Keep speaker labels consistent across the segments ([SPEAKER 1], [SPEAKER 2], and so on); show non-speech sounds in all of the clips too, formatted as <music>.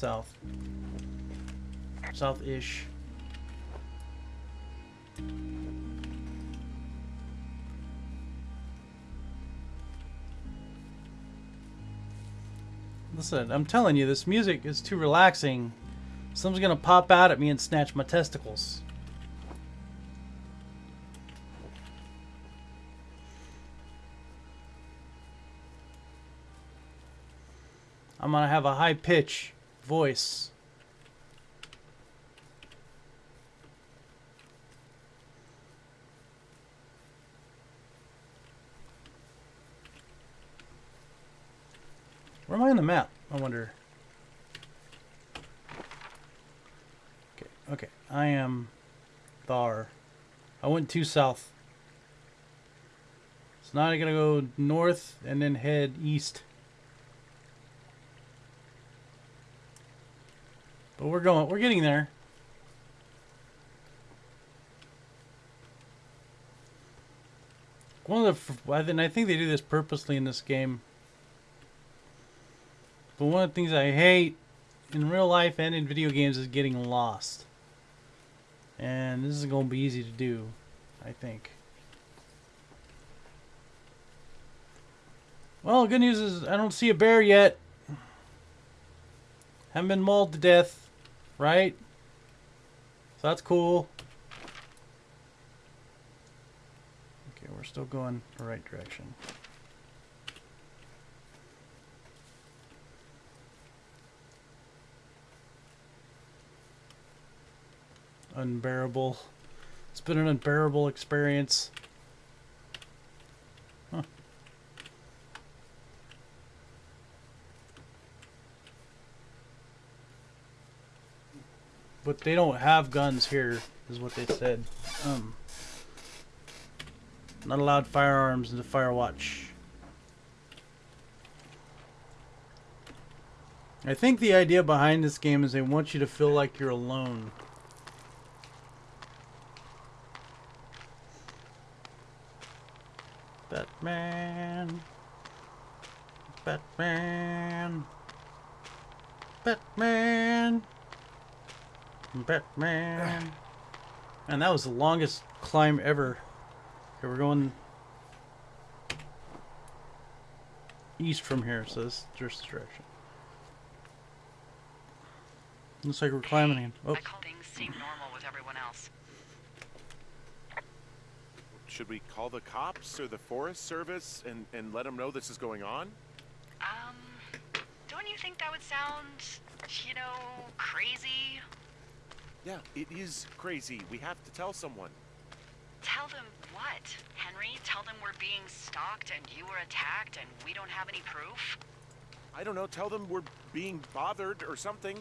[SPEAKER 1] south. South-ish. Listen, I'm telling you, this music is too relaxing. Someone's gonna pop out at me and snatch my testicles. I'm gonna have a high pitch voice. Where am I on the map? I wonder. Okay, okay. I am Thar. I went too south. So now I'm gonna go north and then head east. But we're going, we're getting there. One of the, think, I think they do this purposely in this game. But one of the things I hate in real life and in video games is getting lost. And this is going to be easy to do, I think. Well, good news is I don't see a bear yet. Haven't been mauled to death, right? So that's cool. Okay, we're still going the right direction. Unbearable. It's been an unbearable experience. But they don't have guns here, is what they said. Um, not allowed firearms in the Firewatch. I think the idea behind this game is they want you to feel like you're alone. Batman. Batman. Batman. Batman. And that was the longest climb ever. Okay, we're going east from here, so this is this direction. Looks like we're climbing again. Oh,
[SPEAKER 2] things seem normal with everyone else.
[SPEAKER 3] Should we call the cops or the Forest Service and, and let them know this is going on?
[SPEAKER 2] Um, don't you think that would sound, you know, crazy?
[SPEAKER 3] Yeah, it is crazy. We have to tell someone.
[SPEAKER 2] Tell them what, Henry? Tell them we're being stalked and you were attacked and we don't have any proof?
[SPEAKER 3] I don't know, tell them we're being bothered or something.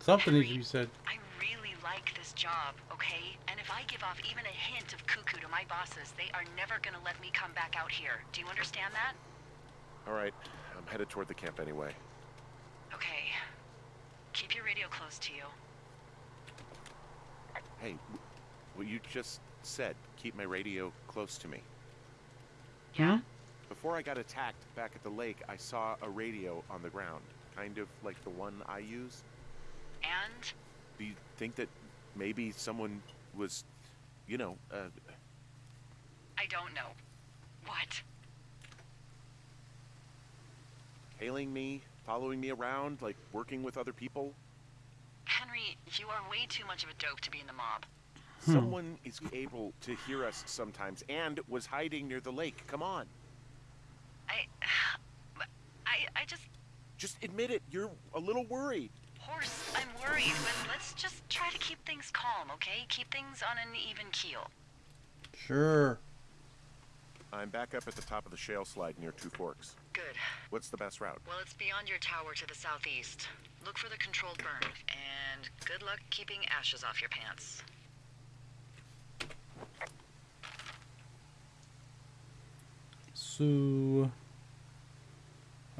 [SPEAKER 1] something needs to
[SPEAKER 2] Henry,
[SPEAKER 1] be said.
[SPEAKER 2] I really like this job, okay? And if I give off even a hint of cuckoo to my bosses, they are never gonna let me come back out here. Do you understand that?
[SPEAKER 3] All right, I'm headed toward the camp anyway.
[SPEAKER 2] Okay. Keep your radio close to you.
[SPEAKER 3] Hey, what you just said, keep my radio close to me.
[SPEAKER 2] Yeah?
[SPEAKER 3] Before I got attacked back at the lake, I saw a radio on the ground, kind of like the one I use.
[SPEAKER 2] And
[SPEAKER 3] Do you think that maybe someone was, you know, uh,
[SPEAKER 2] I don't know. What?
[SPEAKER 3] hailing me, following me around, like working with other people?
[SPEAKER 2] Henry, you are way too much of a dope to be in the mob. Hmm.
[SPEAKER 3] Someone is able to hear us sometimes and was hiding near the lake. Come on.
[SPEAKER 2] I. <sighs> I. I just.
[SPEAKER 3] Just admit it. You're a little worried.
[SPEAKER 2] Horse, I'm worried, but let's just try to keep things calm, okay? Keep things on an even keel.
[SPEAKER 1] Sure.
[SPEAKER 3] I'm back up at the top of the shale slide near Two Forks.
[SPEAKER 2] Good.
[SPEAKER 3] What's the best route?
[SPEAKER 2] Well, it's beyond your tower to the southeast. Look for the controlled burn, and good luck keeping ashes off your pants.
[SPEAKER 1] So,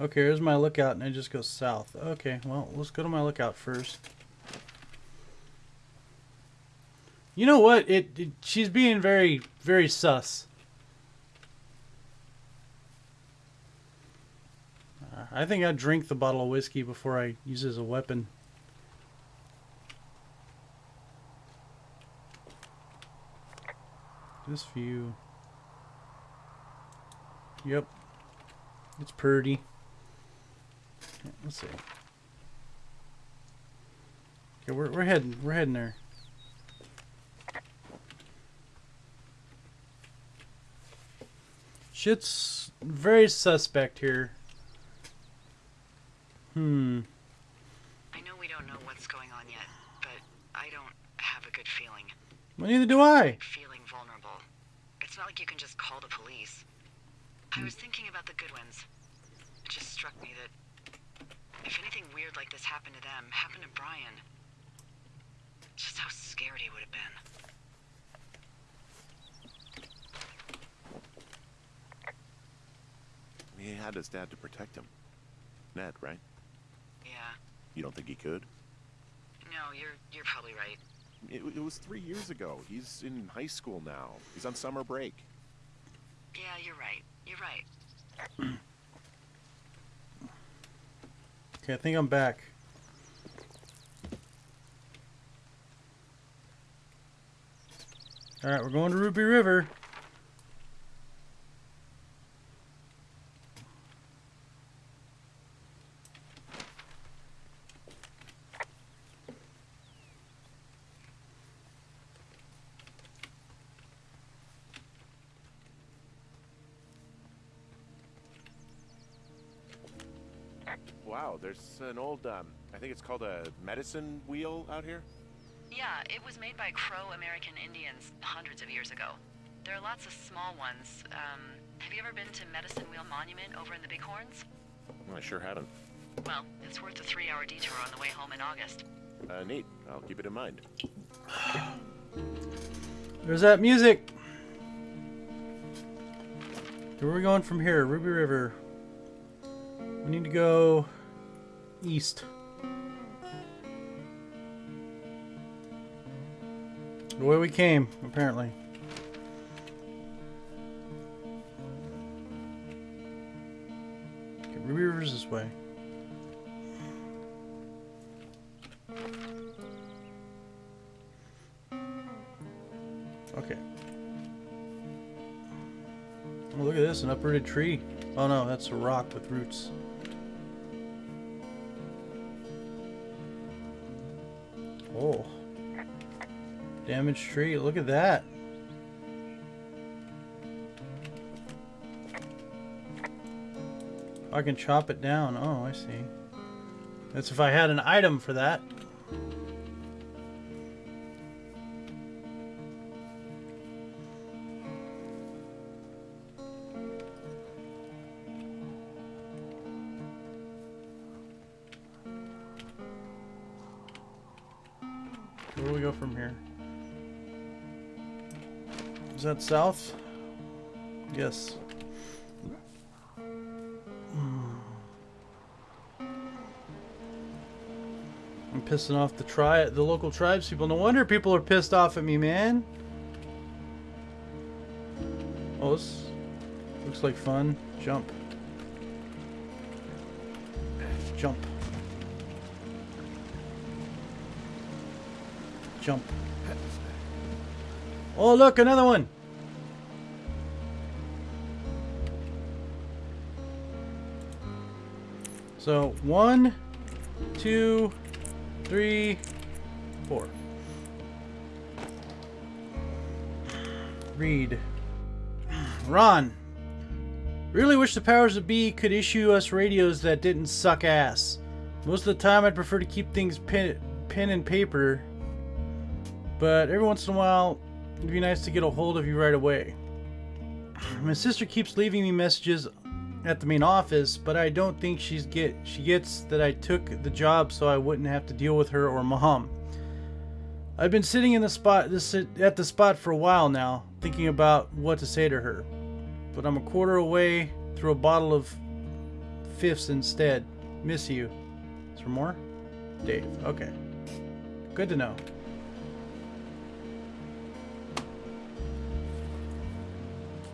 [SPEAKER 1] okay, here's my lookout, and I just go south. Okay, well, let's go to my lookout first. You know what? It, it she's being very, very sus. I think I'd drink the bottle of whiskey before I use it as a weapon. This view. Yep. It's pretty. Let's see. Okay, we're we're heading we're heading there. Shit's very suspect here. Hmm.
[SPEAKER 2] I know we don't know what's going on yet, but I don't have a good feeling.
[SPEAKER 1] Well, neither do I.
[SPEAKER 2] Feeling vulnerable. It's not like you can just call the police. I was thinking about the Goodwins. It just struck me that if anything weird like this happened to them, happened to Brian, just how scared he would have been.
[SPEAKER 3] He had his dad to protect him. Ned, right?
[SPEAKER 2] Yeah.
[SPEAKER 3] You don't think he could?
[SPEAKER 2] No, you're you're probably right.
[SPEAKER 3] It, it was three years ago. He's in high school now. He's on summer break.
[SPEAKER 2] Yeah, you're right. You're right.
[SPEAKER 1] Okay, I think I'm back. Alright, we're going to Ruby River.
[SPEAKER 3] Wow, there's an old, um, I think it's called a medicine wheel out here.
[SPEAKER 2] Yeah, it was made by Crow American Indians hundreds of years ago. There are lots of small ones. Um, have you ever been to Medicine Wheel Monument over in the Bighorns?
[SPEAKER 3] I sure haven't.
[SPEAKER 2] Well, it's worth a three-hour detour on the way home in August.
[SPEAKER 3] Uh, neat. I'll keep it in mind.
[SPEAKER 1] There's that music. Where are we going from here? Ruby River. We need to go east. The way we came, apparently. Okay, Ruby River's this way. Okay. Oh, look at this, an uprooted tree. Oh no, that's a rock with roots. Oh. Damaged tree, look at that. I can chop it down. Oh, I see. That's if I had an item for that. Where do we go from here? Is that south? Yes. Hmm. I'm pissing off the tri the local tribes people. No wonder people are pissed off at me, man. Oh, looks like fun. Jump. Jump. Oh, look, another one. So, one, two, three, four. Read. Ron. Really wish the powers that be could issue us radios that didn't suck ass. Most of the time, I'd prefer to keep things pen, pen and paper, but every once in a while, it'd be nice to get a hold of you right away. My sister keeps leaving me messages at the main office, but I don't think she's get she gets that I took the job so I wouldn't have to deal with her or mom. I've been sitting in the spot this at the spot for a while now, thinking about what to say to her. But I'm a quarter away through a bottle of fifths instead. Miss you. Is there more? Dave. Okay. Good to know.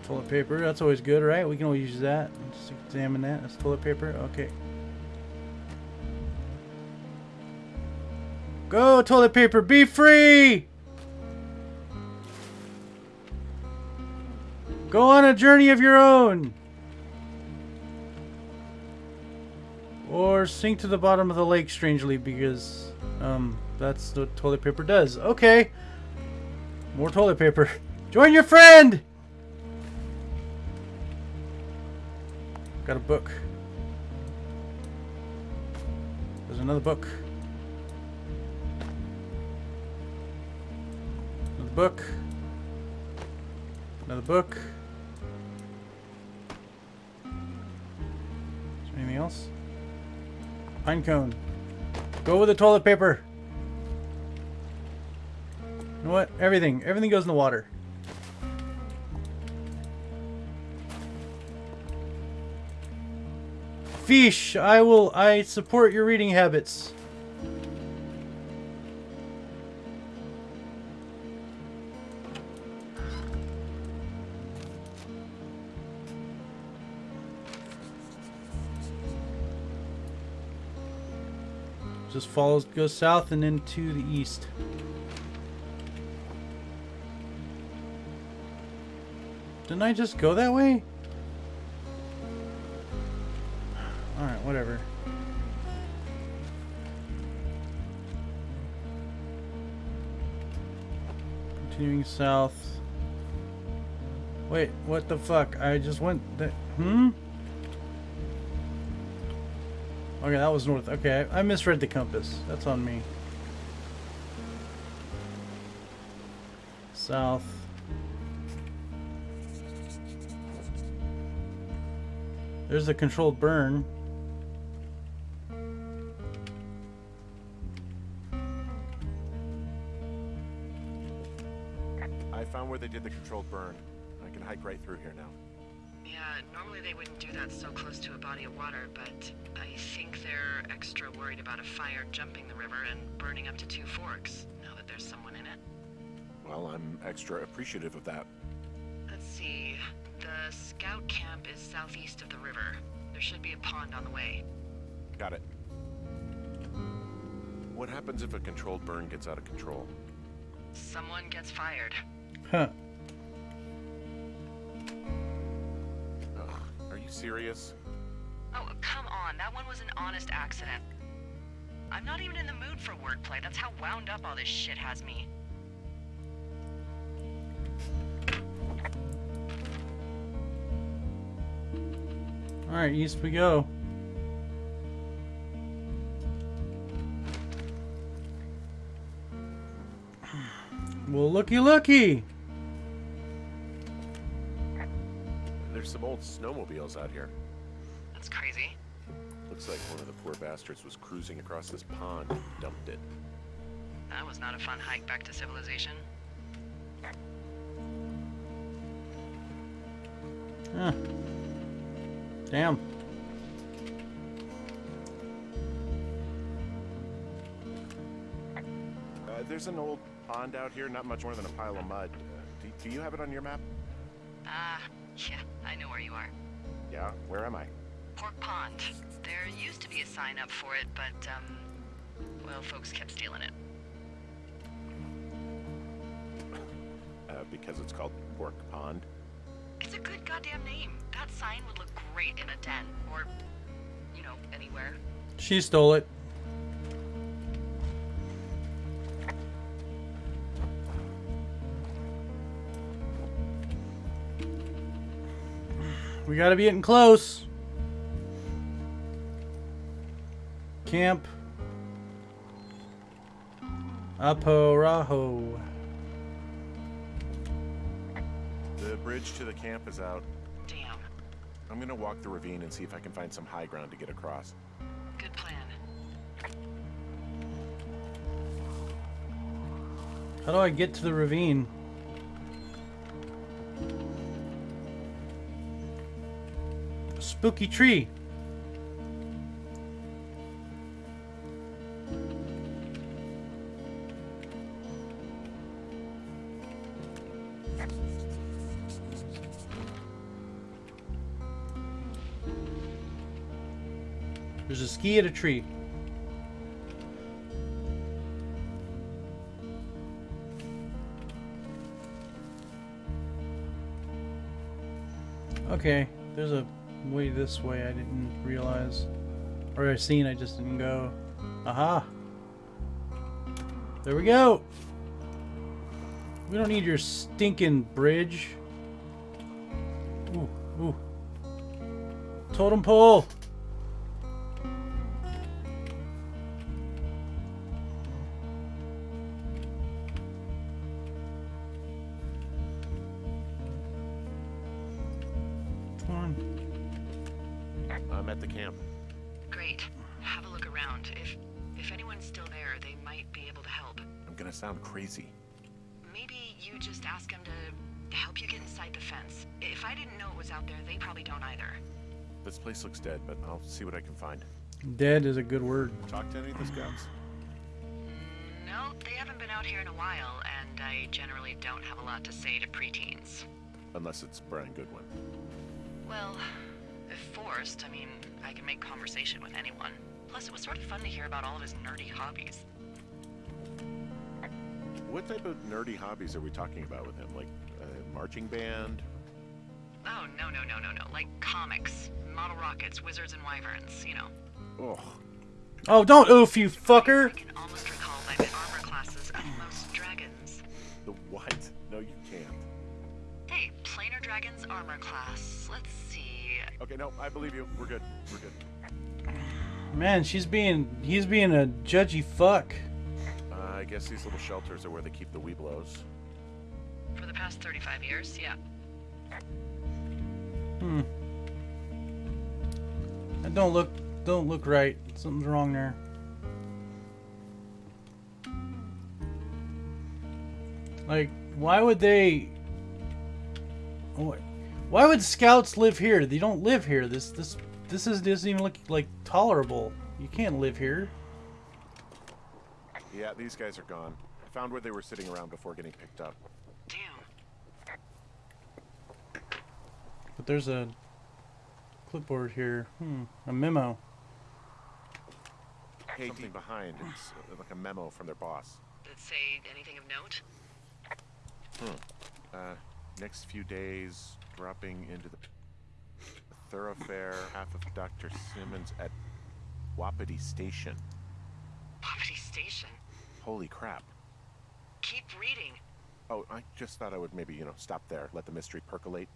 [SPEAKER 1] Toilet paper, that's always good, right? We can always use that. Just examine that. That's toilet paper. Okay. Go, toilet paper, be free! Go on a journey of your own! Or sink to the bottom of the lake, strangely, because um, that's what toilet paper does. Okay! More toilet paper. <laughs> Join your friend! Got a book. There's another book. Another book. Another book. Is there anything else? Pine cone. Go with the toilet paper. You know what? Everything. Everything goes in the water. Fish, I will I support your reading habits. Just follows goes south and then to the east. Didn't I just go that way? Alright, whatever. Continuing south. Wait, what the fuck? I just went that. Hmm? Okay, that was north. Okay, I misread the compass. That's on me. South. There's a controlled burn.
[SPEAKER 3] I found where they did the controlled burn. I can hike right through here now.
[SPEAKER 2] Yeah, normally they wouldn't do that so close to a body of water, but I think they're extra worried about a fire jumping the river and burning up to two forks, now that there's someone in it.
[SPEAKER 3] Well, I'm extra appreciative of that.
[SPEAKER 2] Let's see. The scout camp is southeast of the river. There should be a pond on the way.
[SPEAKER 3] Got it. What happens if a controlled burn gets out of control?
[SPEAKER 2] Someone gets fired.
[SPEAKER 1] Huh.
[SPEAKER 3] Ugh, are you serious?
[SPEAKER 2] Oh, come on. That one was an honest accident. I'm not even in the mood for wordplay. That's how wound up all this shit has me.
[SPEAKER 1] Alright, east we go. <sighs> Well, looky looky!
[SPEAKER 3] There's some old snowmobiles out here.
[SPEAKER 2] That's crazy.
[SPEAKER 3] Looks like one of the poor bastards was cruising across this pond and dumped it.
[SPEAKER 2] That was not a fun hike back to civilization.
[SPEAKER 1] Huh. Damn.
[SPEAKER 3] Uh, there's an old pond out here, not much more than a pile of mud. Uh, do, do you have it on your map?
[SPEAKER 2] Ah, yeah, I know where you are.
[SPEAKER 3] Yeah, where am I?
[SPEAKER 2] Pork Pond. There used to be a sign up for it, but, um, well, folks kept stealing it.
[SPEAKER 3] Uh, because it's called Pork Pond.
[SPEAKER 2] It's a good goddamn name. That sign would look great in a den, or, you know, anywhere.
[SPEAKER 1] She stole it. We gotta be getting close. Camp. Arapaho.
[SPEAKER 3] The bridge to the camp is out.
[SPEAKER 2] Damn.
[SPEAKER 3] I'm gonna walk the ravine and see if I can find some high ground to get across.
[SPEAKER 2] Good plan.
[SPEAKER 1] How do I get to the ravine? spooky tree. There's a ski at a tree. Okay, there's a way this way I didn't realize. Or I seen, I just didn't go. Aha! There we go! We don't need your stinking bridge. Ooh, ooh. Totem pole!
[SPEAKER 3] I'm gonna sound crazy.
[SPEAKER 2] Maybe you just ask him to help you get inside the fence. If I didn't know it was out there, they probably don't either.
[SPEAKER 3] This place looks dead, but I'll see what I can find.
[SPEAKER 1] Dead is a good word.
[SPEAKER 3] Talk to any of the scouts.
[SPEAKER 2] No, they haven't been out here in a while, and I generally don't have a lot to say to preteens.
[SPEAKER 3] Unless it's Brian Goodwin.
[SPEAKER 2] Well, if forced, I mean, I can make conversation with anyone. Plus, it was sort of fun to hear about all of his nerdy hobbies.
[SPEAKER 3] What type of nerdy hobbies are we talking about with him? Like a marching band?
[SPEAKER 2] Oh, no, no, no, no, no. Like comics, model rockets, wizards and wyverns, you know.
[SPEAKER 3] Oh,
[SPEAKER 1] Oh, don't oof, you fucker!
[SPEAKER 2] I
[SPEAKER 1] fucker!
[SPEAKER 2] can almost recall by the armor classes of most dragons.
[SPEAKER 3] the what? No, you can't.
[SPEAKER 2] Hey, planar dragons armor class. Let's see.
[SPEAKER 3] Okay, no, I believe you. We're good. We're good.
[SPEAKER 1] Man, she's being, he's being a judgy fuck.
[SPEAKER 3] I guess these little shelters are where they keep the Webelos.
[SPEAKER 2] For the past 35 years, yeah.
[SPEAKER 1] Hmm. That don't look, don't look right. Something's wrong there. Like, why would they? Why why would scouts live here? They don't live here. This, this, this is doesn't even look like tolerable. You can't live here.
[SPEAKER 3] Yeah, these guys are gone. I found where they were sitting around before getting picked up.
[SPEAKER 2] Damn.
[SPEAKER 1] But there's a clipboard here. Hmm. A memo.
[SPEAKER 3] Hey, something behind. It's uh, like a memo from their boss.
[SPEAKER 2] Did it say anything of note? Hmm.
[SPEAKER 3] Uh, next few days, dropping into the Thorofare, half of Dr. Simmons at Wapiti Station.
[SPEAKER 2] Poverty Station.
[SPEAKER 3] Holy crap.
[SPEAKER 2] Keep reading.
[SPEAKER 3] Oh, I just thought I would maybe, you know, stop there, let the mystery percolate.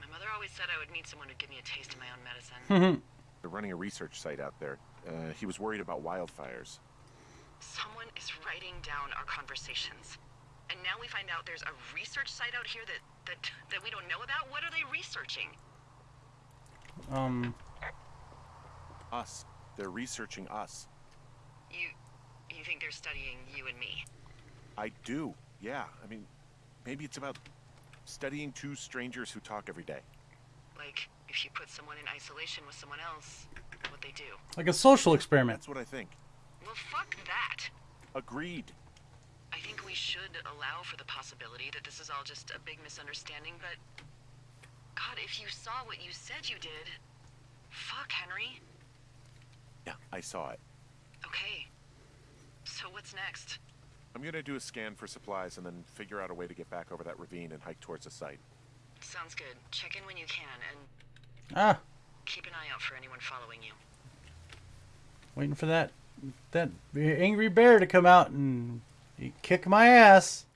[SPEAKER 2] My mother always said I would meet someone who'd give me a taste of my own medicine. <laughs>
[SPEAKER 3] They're running a research site out there. Uh, he was worried about wildfires.
[SPEAKER 2] Someone is writing down our conversations. And now we find out there's a research site out here that, that, that we don't know about? What are they researching?
[SPEAKER 1] um.
[SPEAKER 3] Us. They're researching us.
[SPEAKER 2] You, you think they're studying you and me?
[SPEAKER 3] I do. Yeah. I mean, maybe it's about studying two strangers who talk every day.
[SPEAKER 2] Like, if you put someone in isolation with someone else, what they do?
[SPEAKER 1] Like a social experiment.
[SPEAKER 3] That's what I think.
[SPEAKER 2] Well, fuck that.
[SPEAKER 3] Agreed.
[SPEAKER 2] I think we should allow for the possibility that this is all just a big misunderstanding, but... God, if you saw what you said you did... Fuck, Henry.
[SPEAKER 3] Yeah, I saw it.
[SPEAKER 2] Okay. So what's next?
[SPEAKER 3] I'm gonna do a scan for supplies and then figure out a way to get back over that ravine and hike towards the site.
[SPEAKER 2] Sounds good. Check in when you can, and
[SPEAKER 1] Ah,
[SPEAKER 2] keep an eye out for anyone following you.
[SPEAKER 1] waiting for that that angry bear to come out and kick my ass.